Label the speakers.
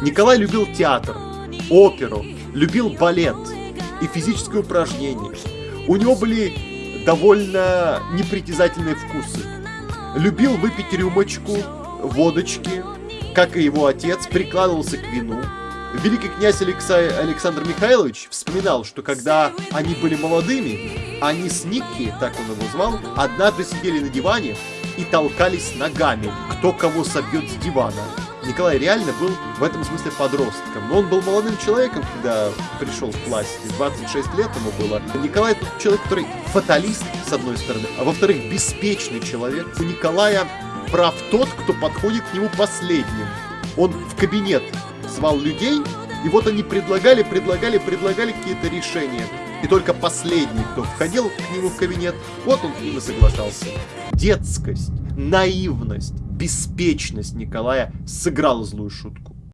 Speaker 1: Николай любил театр, оперу, любил балет и физические упражнения. У него были довольно непритязательные вкусы. Любил выпить рюмочку, водочки, как и его отец, прикладывался к вину. Великий князь Алекса... Александр Михайлович вспоминал, что когда они были молодыми, они с Никки, так он его звал, однажды сидели на диване и толкались ногами, кто кого собьет с дивана. Николай реально был в этом смысле подростком. Но он был молодым человеком, когда пришел к власти. 26 лет ему было. Николай тот человек, который фаталист, с одной стороны, а во-вторых, беспечный человек. У Николая прав тот, кто подходит к нему последним. Он в кабинет звал людей, и вот они предлагали, предлагали, предлагали какие-то решения. И только последний, кто входил к нему в кабинет, вот он и соглашался. Детскость, наивность, беспечность Николая сыграла злую шутку.